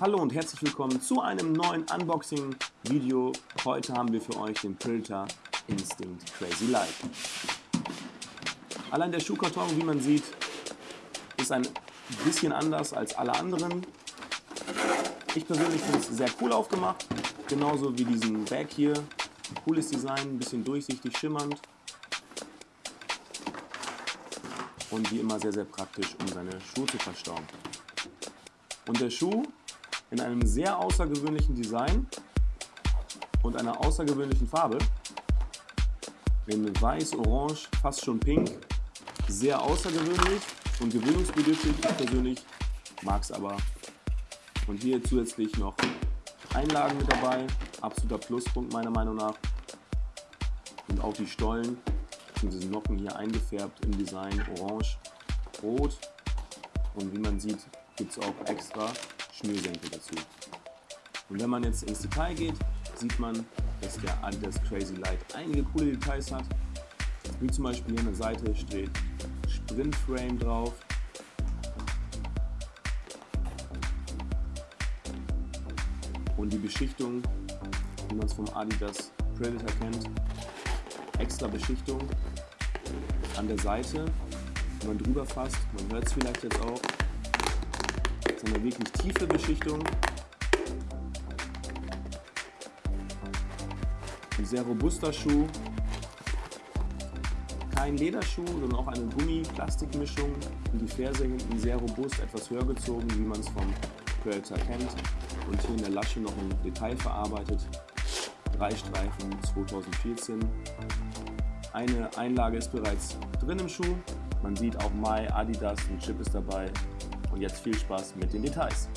Hallo und herzlich willkommen zu einem neuen Unboxing-Video. Heute haben wir für euch den Predator Instinct Crazy Light. Allein der Schuhkarton, wie man sieht, ist ein bisschen anders als alle anderen. Ich persönlich finde es sehr cool aufgemacht, genauso wie diesen Bag hier. Cooles Design, ein bisschen durchsichtig, schimmernd. Und wie immer sehr, sehr praktisch, um seine Schuhe zu verstauen. Und der Schuh in einem sehr außergewöhnlichen Design und einer außergewöhnlichen Farbe. In weiß, orange, fast schon pink. Sehr außergewöhnlich und gewöhnungsbedürftig. Ich persönlich mag es aber. Und hier zusätzlich noch Einlagen mit dabei. Absoluter Pluspunkt meiner Meinung nach. Und auch die Stollen bzw. Nocken hier eingefärbt im Design orange, rot. Und wie man sieht, gibt es auch extra Schnürsenkel dazu. Und wenn man jetzt ins Detail geht, sieht man, dass der Adidas Crazy Light einige coole Details hat. Wie zum Beispiel hier an der Seite steht Sprint Frame drauf. Und die Beschichtung, wie man es vom Adidas Predator kennt, extra Beschichtung an der Seite, wenn man drüber fasst, man hört es vielleicht jetzt auch, ist eine wirklich tiefe Beschichtung. Ein sehr robuster Schuh. Kein Lederschuh, sondern auch eine Gummi-Plastikmischung. Und die Ferse hinten sehr robust, etwas höher gezogen, wie man es vom Predator kennt. Und hier in der Lasche noch ein Detail verarbeitet. Drei Streifen 2014. Eine Einlage ist bereits drin im Schuh. Man sieht auch Mai, Adidas, ein Chip ist dabei und jetzt viel Spaß mit den Details.